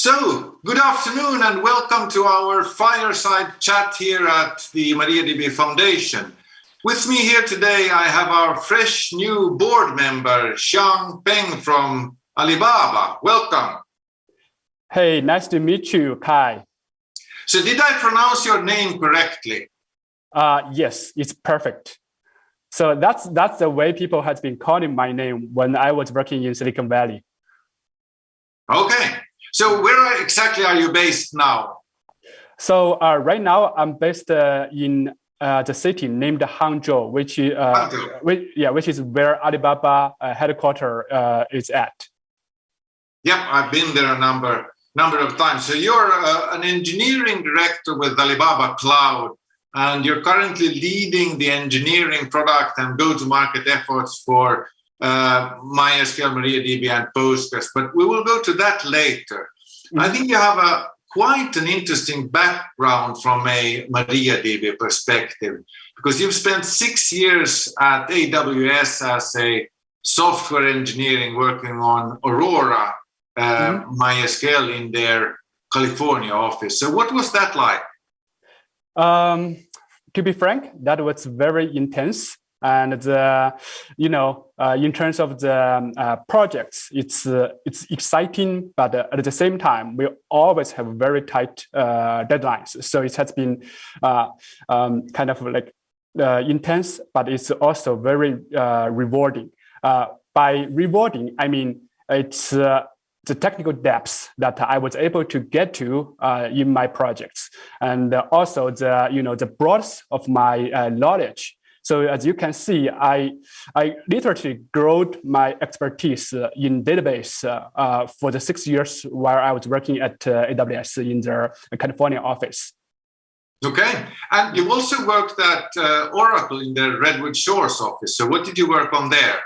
So, good afternoon and welcome to our fireside chat here at the MariaDB Foundation. With me here today, I have our fresh new board member, Xiang Peng from Alibaba. Welcome. Hey, nice to meet you, Kaj. So did I pronounce your name correctly? Uh, yes, it's perfect. So that's that's the way people has been calling my name when I was working in Silicon Valley. Okay, so where exactly are you based now? So uh, right now I'm based uh, in uh, the city named Hangzhou, which, uh, Hangzhou. which yeah, which is where Alibaba uh, headquarters uh, is at. Yep, I've been there a number number of times. So you're uh, an engineering director with Alibaba Cloud, and you're currently leading the engineering product and go-to-market efforts for uh, MySQL, MariaDB, and Postgres. But we will go to that later. Mm -hmm. I mm-hmm. think you have a quite an interesting background from a MariaDB perspective, because you've spent six years at AWS as a software engineering working on Aurora uh, mm -hmm. MySQL in their California office. So what was that like? Um, to be frank, that was very intense. And the, you know, uh, in terms of the um, uh, projects, it's uh, it's exciting, but uh, at the same time, we always have very tight uh, deadlines. So it has been uh, um, kind of like intense, but it's also very rewarding. by rewarding, I mean it's the technical depths that I was able to get to uh, in my projects, and also the you know the breadth of my uh, knowledge. So as you can see, I I literally grew my expertise uh, in database uh, uh, for the six years while I was working at uh, AWS in their California office. Okay, and you also worked at Oracle in the Redwood Shores office. So what did you work on there?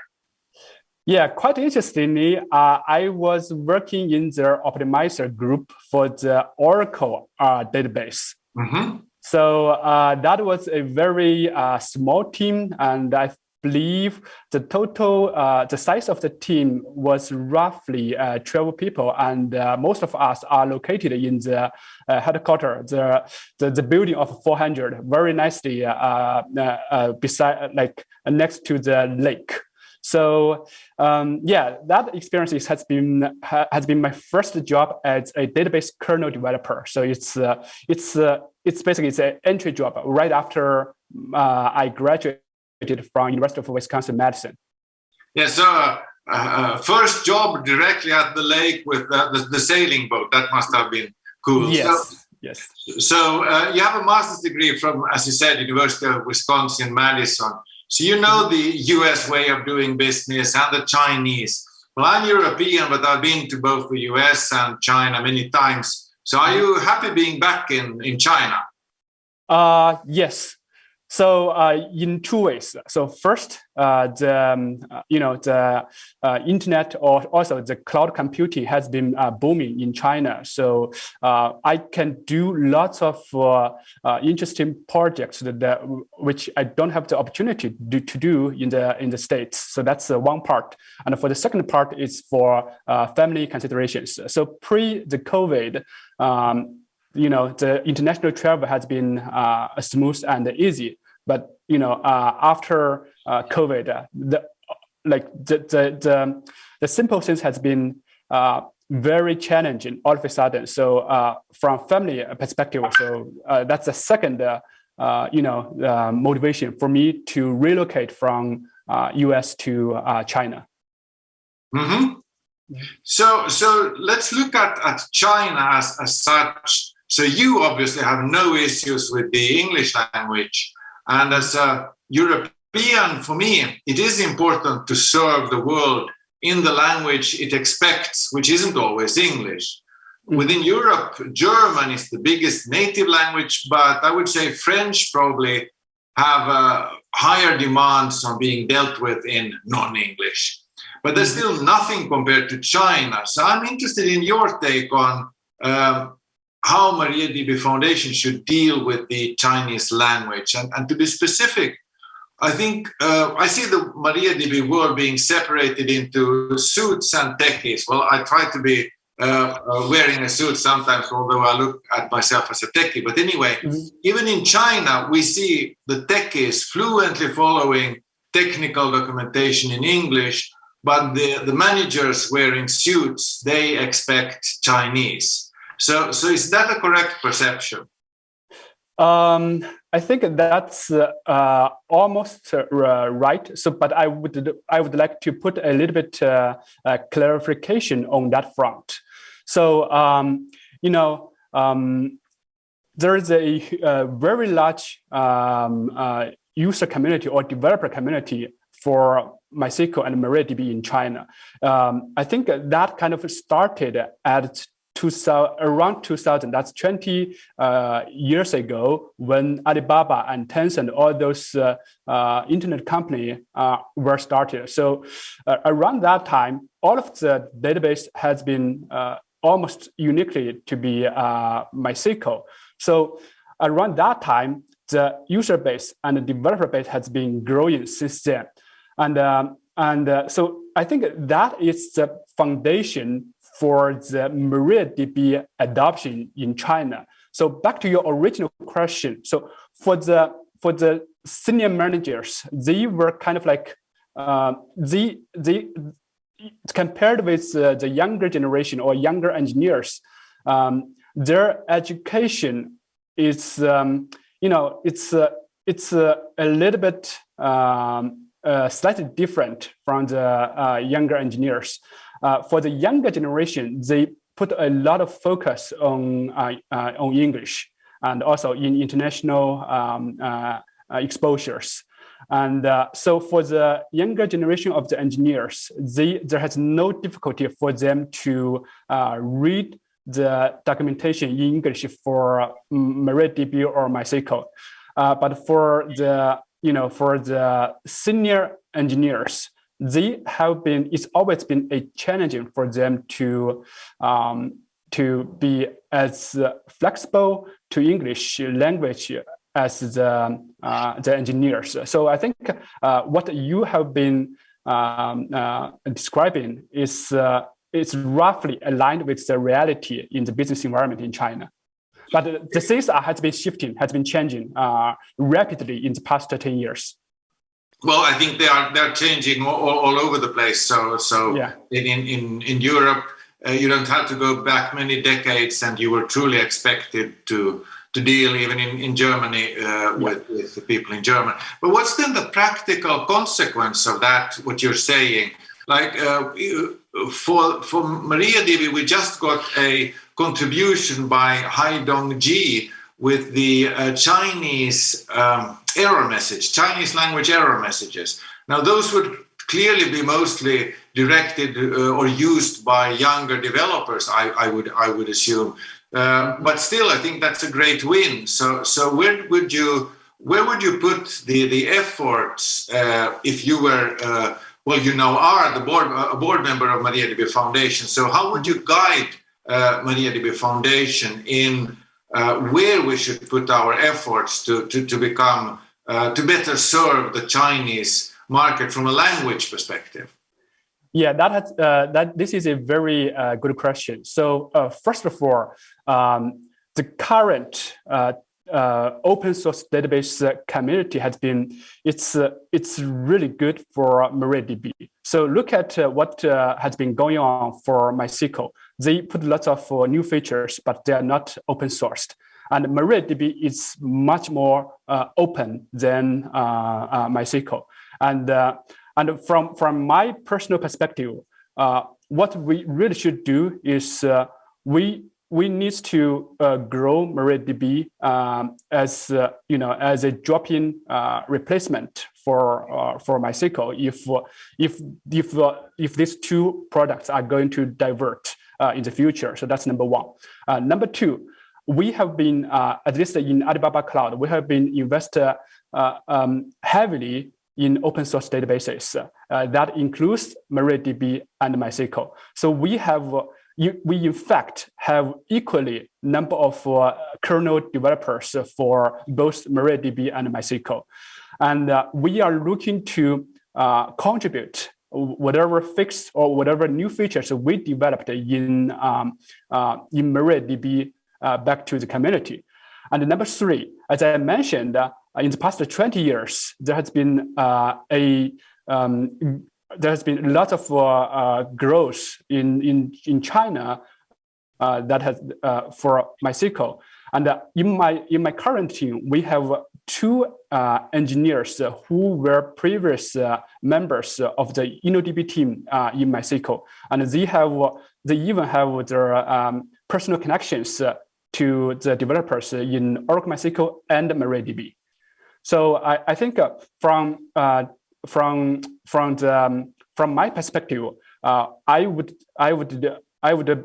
Yeah, quite interestingly, uh, I was working in the optimizer group for the Oracle uh, database. Mm -hmm. So uh, that was a very uh, small team, and I believe the total, uh, the size of the team was roughly uh, 12 people, and most of us are located in the headquarters, the, the, the building of 400, very nicely beside, like next to the lake. So um, yeah, that experience has been has been my first job as a database kernel developer. So it's uh, it's uh, it's basically it's an entry job right after uh, I graduated from University of Wisconsin Madison. Yeah, so uh, uh, first job directly at the lake with the, the, sailing boat. That must have been cool. Yes. So, yes. So uh, you have a master's degree from, as you said, University of Wisconsin Madison. So you know the US way of doing business and the Chinese. Well, I'm European, but I've been to both the US and China many times. So are you happy being back in, in China? Uh, yes, so uh, in two ways. So first, uh, the um, uh, you know the uh, internet or also the cloud computing has been uh, booming in China. So uh, I can do lots of interesting projects that, that, which I don't have the opportunity to do, to do in the in the states. So that's one part. And for the second part is for family considerations. So pre the COVID. Um, you know, the international travel has been uh, smooth and easy. But you know, uh, after uh, COVID, uh, the like the, the the the simple things has been uh, very challenging all of a sudden. So uh, from family perspective, so uh, that's the second you know motivation for me to relocate from U.S. to China. Mm -hmm. So so let's look at at China as as such. So you obviously have no issues with the English language. And as a European, for me, it is important to serve the world in the language it expects, which isn't always English. Mm. Within Europe, German is the biggest native language, but I would say French probably have uh, higher demands on being dealt with in non-English. But there's mm. still nothing compared to China. So I'm interested in your take on um, how MariaDB Foundation should deal with the Chinese language. And, and to be specific, I think uh, I see the MariaDB world being separated into suits and techies. Well, I try to be uh, uh, wearing a suit sometimes, although I look at myself as a techie. But anyway, mm -hmm. even in China, we see the techies fluently following technical documentation in English, but the, the managers wearing suits, they expect Chinese. So, so is that a correct perception? Um, I think that's uh, almost uh, right. So, but I would I would like to put a little bit uh, uh clarification on that front. So, um, you know, um, there is a, a very large um, uh, user community or developer community for MySQL and MariaDB in China. Um, I think that kind of started at 2000, around 2000, that's 20 uh, years ago when Alibaba and Tencent, all those uh, uh, internet company uh, were started. So uh, around that time, all of the database has been uh, almost uniquely to be MySQL. So around that time, the user base and the developer base has been growing since then. And, um, and so I think that is the foundation for the MariaDB adoption in China. So back to your original question. So for the for the senior managers, they were kind of like uh, they they compared with uh, the younger generation or younger engineers, um, their education is, um, you know, it's uh, it's uh, a little bit um, uh, slightly different from the uh, younger engineers. Uh, for the younger generation, they put a lot of focus on on English and also in international um, exposures. And uh, so for the younger generation of the engineers, they, there has no difficulty for them to uh, read the documentation in English for MariaDB or MySQL. Uh, but for the, you know, for the senior engineers, they have been, it's always been a challenging for them to, um, to be as flexible to English language as the, uh, the engineers. So I think uh, what you have been um, uh, describing is is roughly aligned with the reality in the business environment in China. But the things has been shifting, has been changing uh, rapidly in the past 10 years. Well, I think they are they're changing all, all over the place. So, so yeah. in, in, in Europe, uh, you don't have to go back many decades and you were truly expected to to deal even in, in Germany uh, with, with the people in Germany. But what's then the practical consequence of that, what you're saying? Like uh, for, for MariaDB, we just got a contribution by Haidong Ji with the uh, Chinese um, error message, Chinese language error messages. Now those would clearly be mostly directed uh, or used by younger developers, I, I, would I would assume. Uh, but still, I think that's a great win. So, so where would you where would you put the the efforts uh, if you were uh, well, you now are the board a board member of MariaDB Foundation. So, how would you guide uh, MariaDB Foundation in uh, where we should put our efforts to to, to become uh, to better serve the Chinese market from a language perspective? Yeah, that has, uh, that this is a very uh, good question. So uh, first of all, um, the current uh, uh, open source database community has been it's uh, it's really good for MariaDB. So look at what has been going on for MySQL. They put lots of new features, but they are not open sourced. And MariaDB is much more open than MySQL. And and from, from my personal perspective, uh, what we really should do is uh, we we need to uh, grow MariaDB um, as uh, you know as a drop-in uh, replacement for uh, for MySQL if if if if these two products are going to divert in the future. So that's number one. number two, we have been at least in Alibaba Cloud, we have been invested um, heavily in open source databases. Uh, that includes MariaDB and MySQL. So we have, uh, we in fact have equally number of uh, kernel developers for both MariaDB and MySQL. And uh, we are looking to uh, contribute whatever fixed or whatever new features we developed in um, uh, in MariaDB uh, back to the community. And number three, as I mentioned, uh, in the past 20 years, there has been uh, a um, there has been a lot of uh, growth in in in China that has for MySQL. And in my in my current team, we have two uh, engineers who were previous uh, members of the InnoDB team uh, in MySQL, and they have they even have their um, personal connections to the developers in Oracle MySQL and MariaDB. So I, I think uh, from uh, from from the um, from my perspective, uh, I would I would I would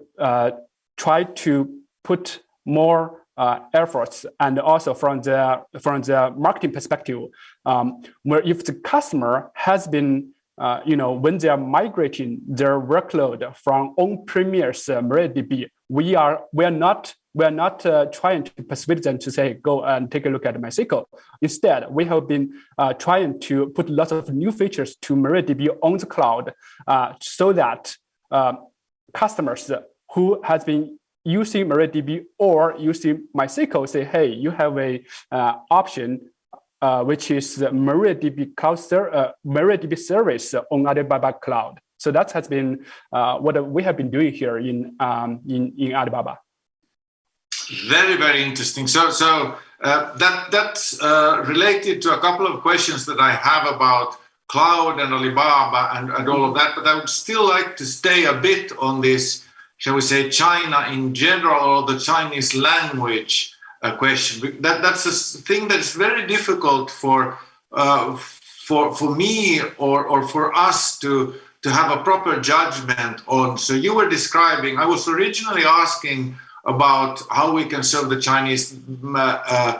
try to put more uh, efforts and also from the from the marketing perspective, um, where if the customer has been uh, you know when they are migrating their workload from on-premise uh, MariaDB, we are we are not we are not uh, trying to persuade them to say go and take a look at MySQL. Instead, we have been uh, trying to put lots of new features to MariaDB on the cloud, uh, so that customers who has been using MariaDB or using MySQL say, hey, you have a uh, option uh, which is MariaDB, cloud ser uh, MariaDB service on Alibaba Cloud. So that has been uh, what we have been doing here in um, in, in Alibaba. Very, very interesting. So, so uh, that that's uh, related to a couple of questions that I have about cloud and Alibaba and, and all of that. But I would still like to stay a bit on this shall we say, China in general or the Chinese language uh, question. That, that's a thing that's very difficult for, uh, for, for me or, or for us to, to have a proper judgment on. So you were describing, I was originally asking about how we can serve the Chinese uh,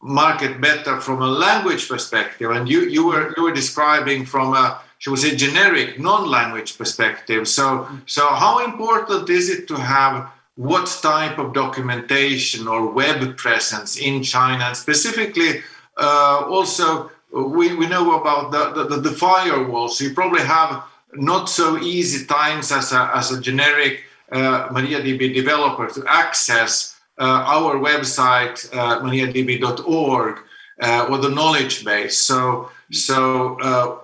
market better from a language perspective. And you, you, were, you were describing from a she was a generic non-language perspective. So, so how important is it to have what type of documentation or web presence in China, and specifically uh, also we, we know about the, the, the firewall. So you probably have not so easy times as a, as a generic uh, MariaDB developer to access uh, our website, uh, mariadb.org, uh, or the knowledge base. So, so uh,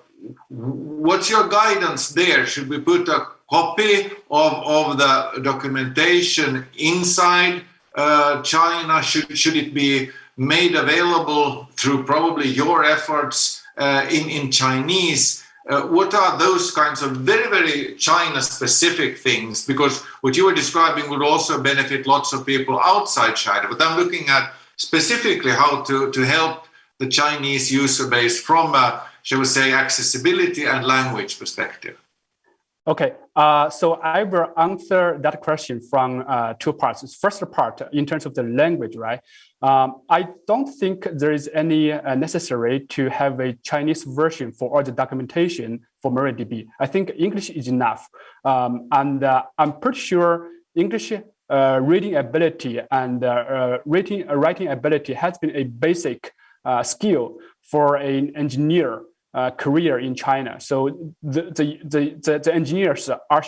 what's your guidance there? Should we put a copy of, of the documentation inside uh, China? Should, should it be made available through probably your efforts uh, in, in Chinese? Uh, what are those kinds of very, very China specific things? Because what you were describing would also benefit lots of people outside China. But I'm looking at specifically how to, to help the Chinese user base from a shall we say, accessibility and language perspective? Okay, uh, so I will answer that question from uh, two parts. First part, in terms of the language, right? Um, I don't think there is any uh, necessary to have a Chinese version for all the documentation for MariaDB. I think English is enough. Um, and uh, I'm pretty sure English uh, reading ability and uh, reading, writing ability has been a basic skill for an engineer uh, career in China. So the, the, the, the, engineers are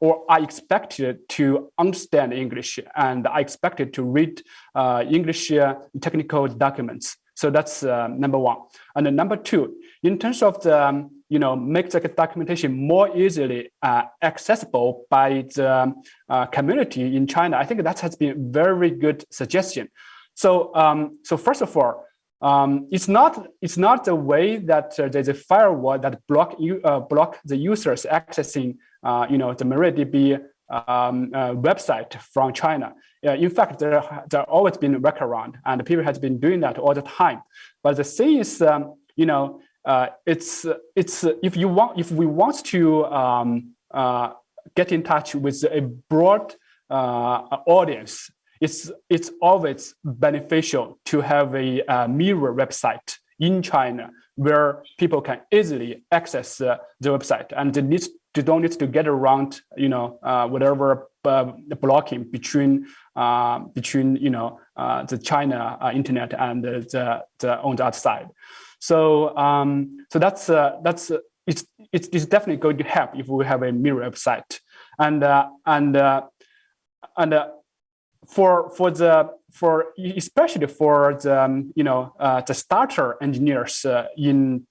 or are expected to understand English and are expected to read uh, English uh, technical documents. So that's uh, number one. And then number two, in terms of the, um, you know, make the documentation more easily uh, accessible by the uh, community in China, I think that has been a very good suggestion. So, um, so first of all, um, it's not it's not the way that uh, there's a firewall that block you uh, block the users accessing uh, you know the MariaDB um, uh, website from China. in fact, there there always been workaround, and people has been doing that all the time. But the thing is, um, you know, uh, it's it's if you want if we want to um, uh, get in touch with a broad audience it's it's always beneficial to have a mirror website in China where people can easily access uh, the website and they need to don't need to get around you know uh, whatever uh, blocking between uh, between you know uh, the China internet and the, the on the other side. So um, so that's that's it's it's, it's definitely going to help if we have a mirror website. And and and for for the for especially for the um, you know uh, the starter engineers uh, in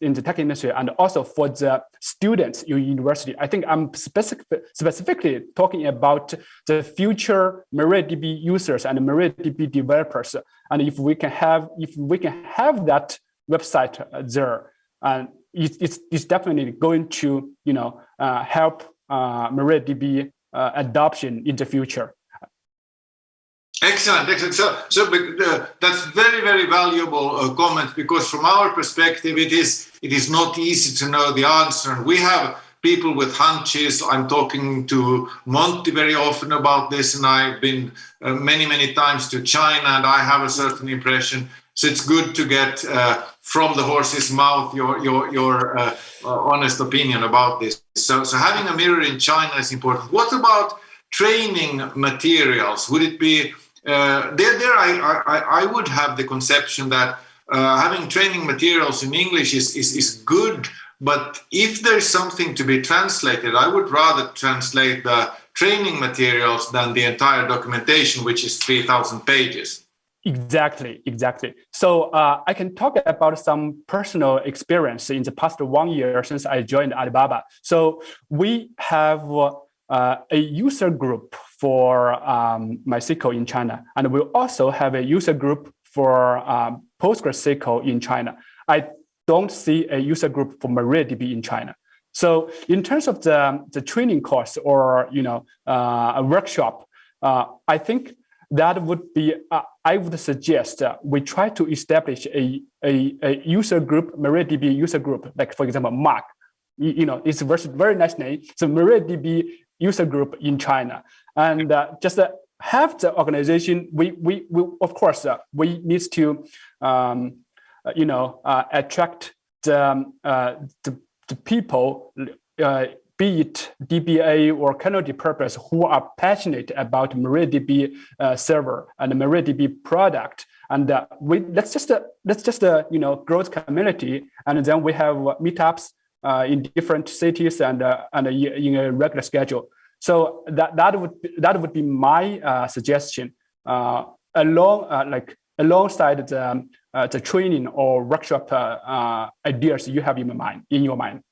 in the tech industry and also for the students in university. I think i'm specific, specifically talking about the future mariadb users and mariadb developers. And if we can have if we can have that website there and it, it's, it's definitely going to you know uh, help uh, mariadb uh, adoption in the future Excellent, excellent. So, so uh, that's very, very valuable uh, comment because from our perspective, it is it is not easy to know the answer. And we have people with hunches. I'm talking to Monty very often about this, and I've been uh, many, many times to China, and I have a certain impression. So it's good to get uh, from the horse's mouth your your your uh, uh, honest opinion about this. So, so having a mirror in China is important. What about training materials? Would it be there, there I, I, I, would have the conception that uh, having training materials in English is, is, is good, but if there's something to be translated, I would rather translate the training materials than the entire documentation, which is 3,000 pages. Exactly, exactly. So uh, I can talk about some personal experience in the past one year since I joined Alibaba. So we have uh, a user group for um, MySQL in China, and we also have a user group for um, PostgreSQL in China. I don't see a user group for MariaDB in China. So in terms of the, the training course or you know uh, a workshop, uh, I think that would be, uh, I would suggest we try to establish a, a, a user group, MariaDB user group, like for example, Mark. You, you know, it's a very, very nice name. So MariaDB user group in China. And uh, just uh, have the organization, we, we, we of course, uh, we need to, um, uh, you know, uh, attract the, um, uh, the, the, people, be it DBA or kernel developers who are passionate about MariaDB server and MariaDB product. And we let's just let's just you know growth community, and then we have meetups in different cities and and in a regular schedule. So that that would be, that would be my uh, suggestion uh, along uh, like alongside the um, uh, the training or workshop ideas you have in your mind in your mind.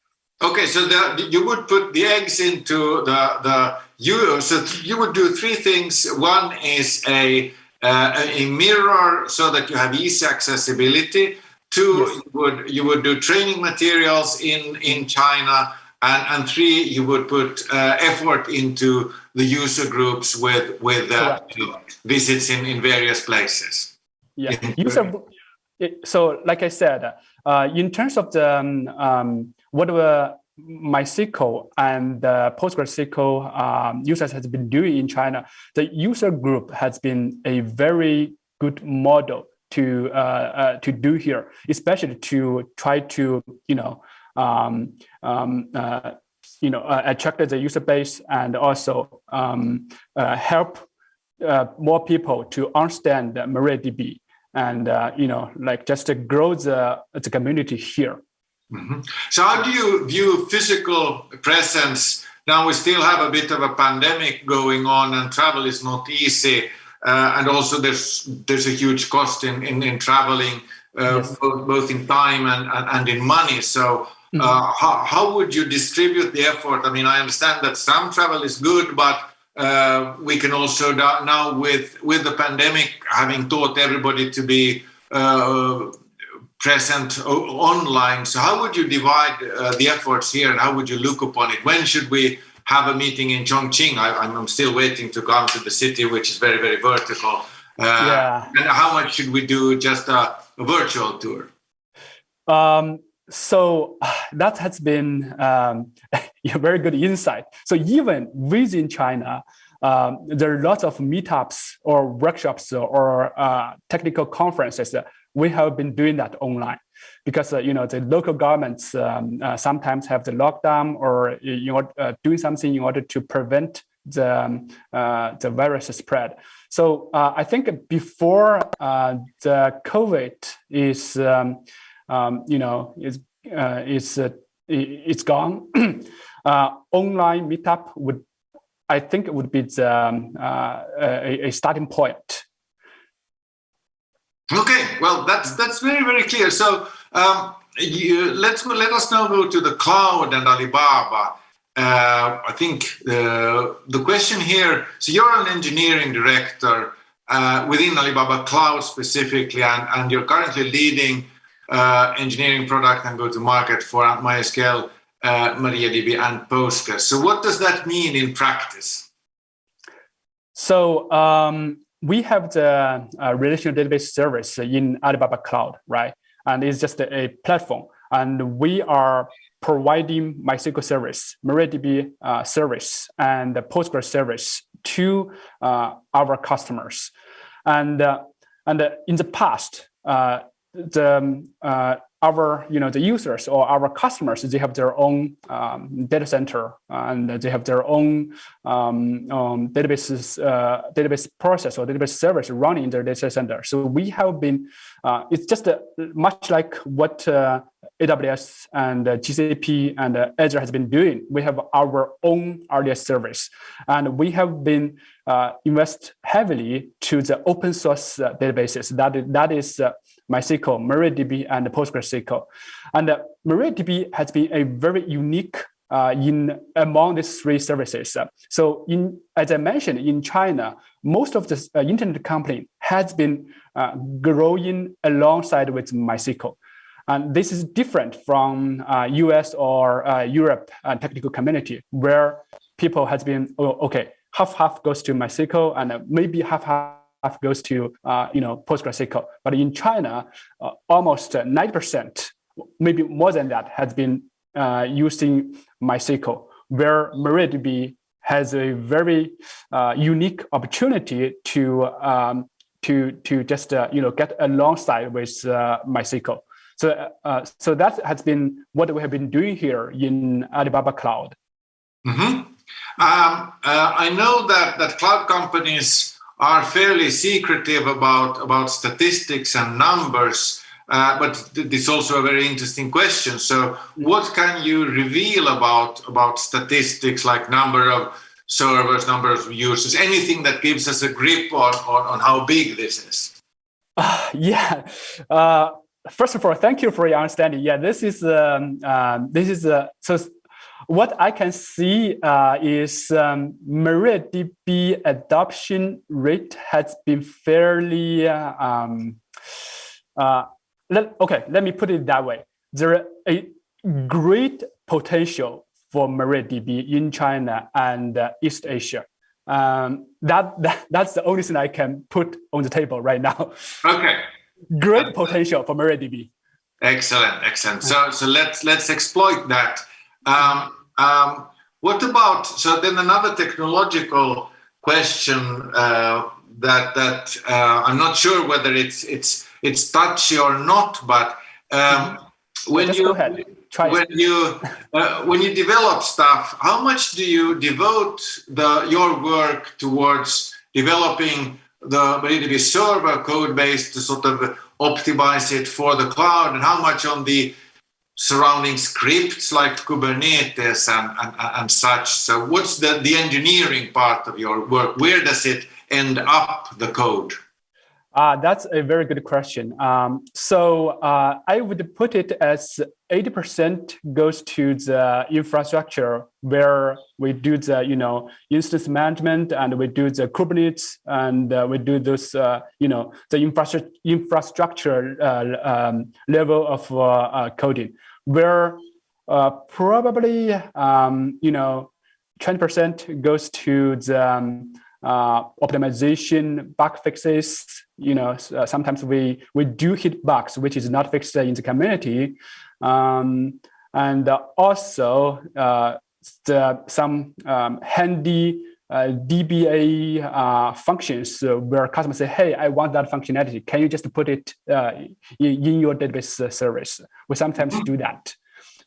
Okay, so the, you would put the eggs into the the you so you would do three things. One is a a mirror so that you have easy accessibility Two, yes. you would you would do training materials in in China, and and three, you would put uh, effort into the user groups with with uh, visits in in various places. Yeah, user. So, like I said, uh, in terms of the um, um, what were MySQL and uh, PostgreSQL um, users has been doing in China, the user group has been a very good model to uh, uh, to do here, especially to try to you know um, um, uh, you know uh, attract the user base and also um, uh, help uh, more people to understand MariaDB and you know like just to grow the the community here. Mm -hmm. So how do you view physical presence? Now we still have a bit of a pandemic going on and travel is not easy. Uh, and also there's there's a huge cost in in, in traveling uh, yes. both, both in time and, and, and in money so mm -hmm. how, how would you distribute the effort i mean i understand that some travel is good but uh, we can also now with with the pandemic having taught everybody to be uh, present online so how would you divide uh, the efforts here and how would you look upon it when should we have a meeting in Chongqing. I, am still waiting to come to the city, which is very, very vertical. Uh, yeah. And how much should we do just a, a virtual tour? Um, so that has been um, a very good insight. So even within China, um, there are lots of meetups or workshops or uh, technical conferences. We have been doing that online because uh, you know the local governments um, uh, sometimes have the lockdown or you know uh, doing something in order to prevent the um, uh, the virus spread. So uh, I think before the COVID is um, um, you know is is it's gone. uh, online meetup would, I think, it would be the, um, uh, a, a, starting point. Okay, well, that's that's very very clear. So um, you, let's let us now go to the cloud and Alibaba. Uh, I think the the question here. So you're an engineering director uh, within Alibaba Cloud specifically, and, and you're currently leading uh, engineering product and go-to-market for MySQL, uh, MariaDB, and Postgres. So what does that mean in practice? So um, we have the uh, relational database service in Alibaba Cloud, right? And it's just a, platform. And we are providing MySQL service, MariaDB uh, service, and Postgres service to uh, our customers. And, uh, and in the past, uh, the um, uh, our you know the users or our customers they have their own um, data center and they have their own um, um, database uh, database process or database service running in their data center. So we have been uh, it's just uh, much like what uh, AWS and uh, GCP and uh, Azure has been doing. We have our own RDS service. And we have been invest heavily to the open source databases. That that is MySQL, MariaDB, and PostgreSQL. And uh, MariaDB has been a very unique uh, in among these three services. So in, as I mentioned, in China, most of the uh, internet company has been uh, growing alongside with MySQL. And this is different from US uh, or uh, Europe technical community where people has been, oh, okay, half half goes to MySQL and maybe half half goes to uh, you know PostgreSQL. But in China, uh, almost 90%, maybe more than that, has been uh, using MySQL, where MariaDB has a very uh, unique opportunity to um, to to just uh, you know get alongside with uh, MySQL. So uh, so that has been what we have been doing here in Alibaba Cloud. Mm -hmm. um, I know that that cloud companies are fairly secretive about, about statistics and numbers, uh, but it's also a very interesting question. So what can you reveal about, about statistics like number of servers, number of users, anything that gives us a grip on, on, on how big this is? Uh, yeah. Uh, first of all, thank you for your understanding. Yeah, this is um, um, this is uh, so what I can see uh, is um, MariaDB adoption rate has been fairly, uh, um, uh, let, okay, let me put it that way. There is a great potential for MariaDB in China and uh, East Asia. Um, that, that That's the only thing I can put on the table right now. Okay. Great potential for MariaDB. Excellent, excellent. So, so let's let's exploit that. Um, um, what about, so then another technological question uh, that, that uh, I'm not sure whether it's, it's, it's touchy or not, but um, when yeah, you, when you, uh, when you develop stuff, how much do you devote the, your work towards developing the MariaDB server code base to sort of optimize it for the cloud? And how much on the surrounding scripts like Kubernetes and, and, and such. So what's the, the engineering part of your work? Where does it end up, the code? Uh, that's a very good question. Um, so uh, I would put it as 80% goes to the infrastructure where we do the, you know, instance management and we do the Kubernetes and uh, we do those, uh, you know, the infrastructure, infrastructure uh, um, level of uh, coding where uh, probably um, you know 20% goes to the um, uh, optimization bug fixes. You know, uh, sometimes we we do hit bugs which is not fixed in the community, um, and also uh, the, some um, handy uh, DBA uh, functions uh, where customers say, hey, I want that functionality. Can you just put it uh, in, in, your database uh, service? We sometimes do that.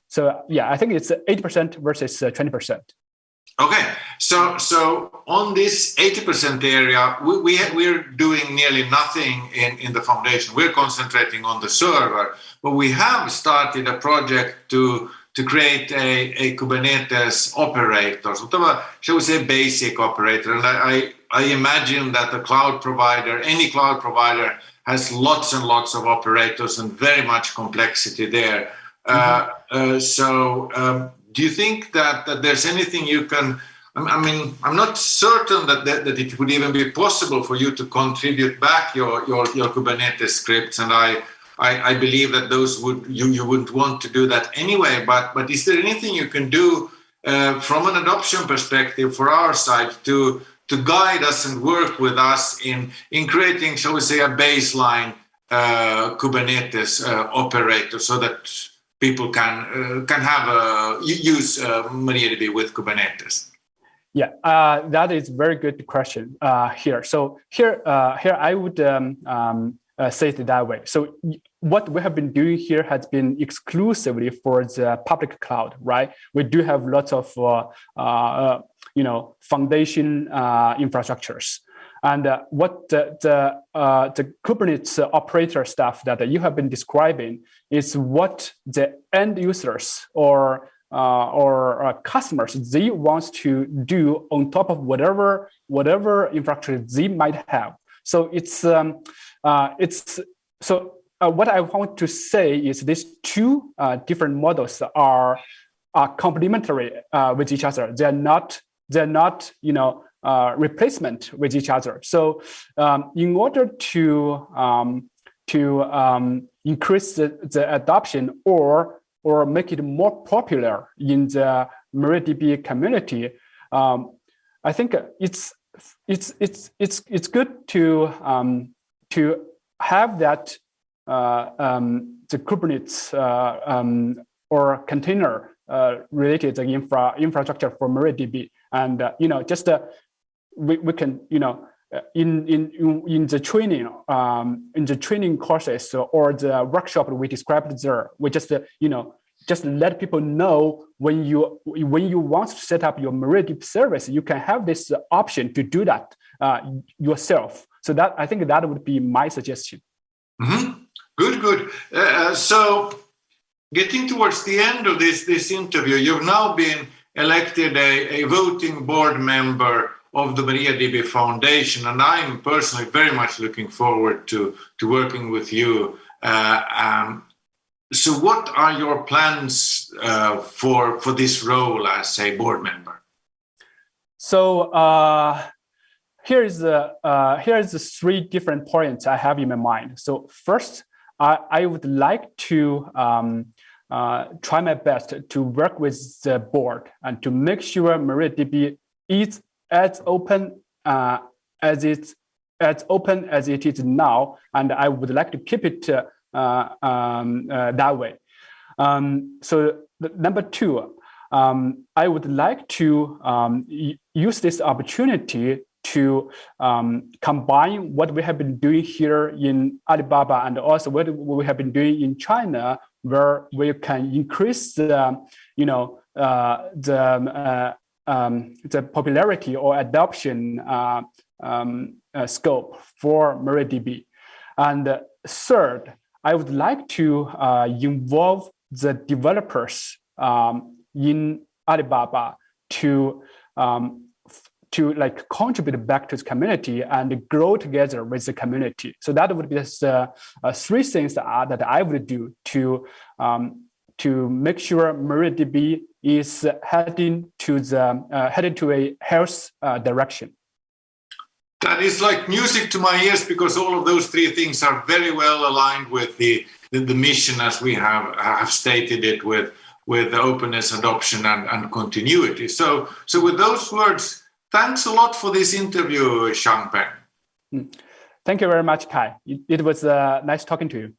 So yeah, I think it's 80% versus 20%. Uh, okay, so so on this 80% area, we, we we're doing nearly nothing in, in the foundation. We're concentrating on the server, but we have started a project to to create a, a Kubernetes operator, sort of a, shall we say, basic operator. And I, I, I imagine that the cloud provider, any cloud provider, has lots and lots of operators and very much complexity there. Mm -hmm. uh, so, um, do you think that, that there's anything you can? I mean, I'm not certain that, that, that it would even be possible for you to contribute back your your, your Kubernetes scripts, and I, I, I believe that those would you you wouldn't want to do that anyway. But but is there anything you can do uh, from an adoption perspective for our side to to guide us and work with us in in creating, shall we say, a baseline uh, Kubernetes uh, operator so that people can uh, can have a, use uh, MariaDB with Kubernetes? Yeah, uh, that is very good question here. So here, here I would um, um, uh, say it that way. So what we have been doing here has been exclusively for the public cloud, right? We do have lots of, uh, uh, you know, foundation infrastructures. And uh, what the, the, uh, the, Kubernetes operator stuff that you have been describing is what the end users or uh, or uh, customers they want to do on top of whatever whatever infrastructure they might have. So it's um, uh, it's so uh, what I want to say is these two uh, different models are are complementary uh, with each other. They're not they're not you know replacement with each other. So um, in order to um, to um, increase the, the adoption or or make it more popular in the MariaDB community, um, I think it's it's it's it's it's good to um, to have that uh, um, the Kubernetes uh, um, or container uh, related infra infrastructure for MariaDB, and uh, you know just uh, we we can you know uh, in in in the training um, in the training courses or the workshop we described there, we just you know just let people know when you when you want to set up your MariaDB service, you can have this option to do that uh, yourself. So that I think that would be my suggestion. Mm -hmm. Good, good. Uh, so getting towards the end of this this interview, you've now been elected a, a voting board member of the MariaDB Foundation. And I'm personally very much looking forward to, to working with you. Uh, um, so what are your plans uh, for, for this role as a board member? So uh, here is the uh, here is the three different points I have in my mind. So first, I, I would like to um, uh, try my best to work with the board and to make sure MariaDB is as open uh, as it's as open as it is now, and I would like to keep it uh, um, uh, that way. Um, so number two, um, I would like to um, use this opportunity to um, combine what we have been doing here in Alibaba and also what we have been doing in China, where we can increase the, you know, uh, the uh, um, the popularity or adoption uh, um, uh, scope for MariaDB. And third, I would like to uh, involve the developers um, in Alibaba to um, to like contribute back to the community and grow together with the community. So that would be the uh, three things that, that I would do to um, to make sure MariaDB is heading to the uh, headed to a health uh, direction. That is like music to my ears because all of those three things are very well aligned with the the, mission as we have have stated it with with openness, adoption, and, and continuity. So so with those words, thanks a lot for this interview, Xiangpeng. Hmm. Thank you very much, Kaj. It, it was uh, nice talking to you.